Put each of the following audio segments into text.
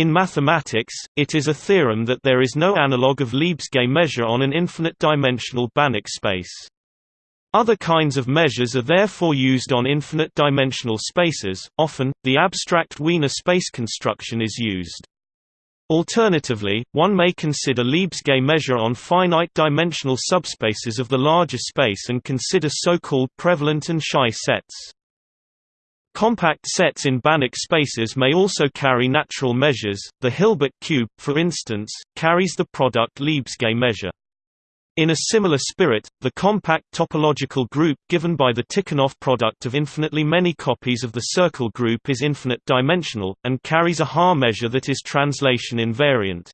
In mathematics, it is a theorem that there is no analog of Lebesgue measure on an infinite-dimensional Banach space. Other kinds of measures are therefore used on infinite-dimensional spaces, often, the abstract Wiener space construction is used. Alternatively, one may consider Lebesgue measure on finite-dimensional subspaces of the larger space and consider so-called prevalent and Shy sets. Compact sets in Banach spaces may also carry natural measures. The Hilbert cube, for instance, carries the product Lebesgue measure. In a similar spirit, the compact topological group given by the Tikhonov product of infinitely many copies of the circle group is infinite dimensional, and carries a Haar measure that is translation invariant.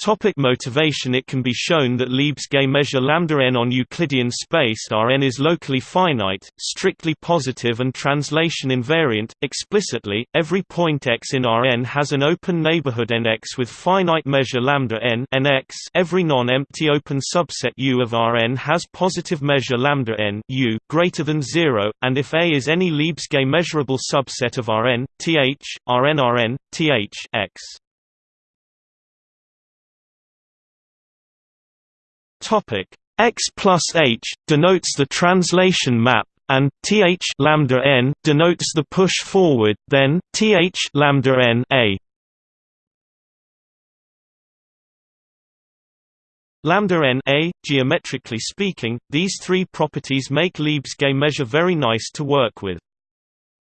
Topic motivation It can be shown that Lebesgue measure lambda n on Euclidean space Rn is locally finite, strictly positive and translation invariant. Explicitly, every point x in Rn has an open neighborhood Nx with finite measure lambda n Nx. Every non-empty open subset U of Rn has positive measure lambda n U greater than 0, and if A is any Lebesgue measurable subset of Rn, Th, Rn Rn, Th x. Topic x plus h denotes the translation map, and th lambda n denotes the push forward. Then th lambda n a. Lambda n a, geometrically speaking, these three properties make Lebesgue measure very nice to work with.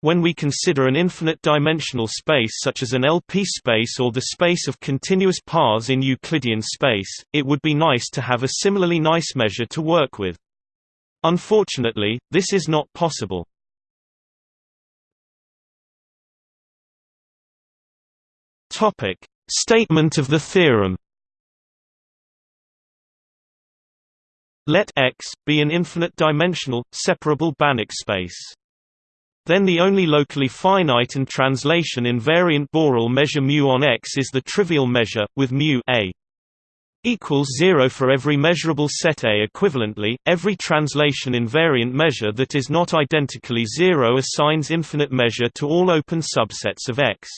When we consider an infinite-dimensional space such as an LP space or the space of continuous paths in Euclidean space, it would be nice to have a similarly nice measure to work with. Unfortunately, this is not possible. Statement of the theorem. Let X be an infinite-dimensional, separable Banach space. Then the only locally finite and translation invariant Borel measure mu on X is the trivial measure, with mu a equals 0 for every measurable set A. Equivalently, every translation invariant measure that is not identically 0 assigns infinite measure to all open subsets of X.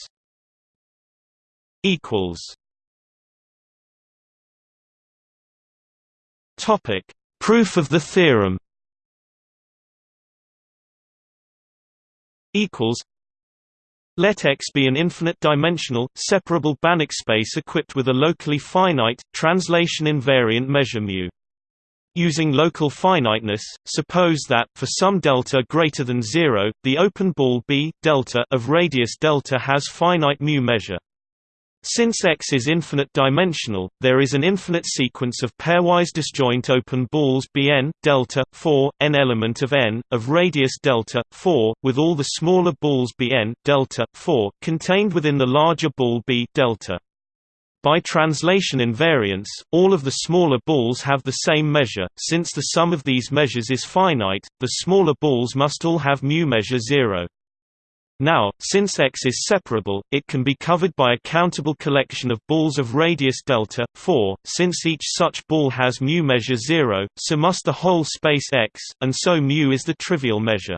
Proof of the theorem equals let X be an infinite-dimensional, separable Banach space equipped with a locally finite, translation-invariant measure mu. Using local finiteness, suppose that, for some delta greater than zero, the open ball B delta of radius delta has finite mu measure. Since X is infinite-dimensional, there is an infinite sequence of pairwise disjoint open balls Bn delta 4 n element of n of radius delta 4, with all the smaller balls Bn delta 4 contained within the larger ball B delta. By translation invariance, all of the smaller balls have the same measure. Since the sum of these measures is finite, the smaller balls must all have mu measure 0. Now, since X is separable, it can be covered by a countable collection of balls of radius delta 4. Since each such ball has mu measure 0, so must the whole space X, and so mu is the trivial measure.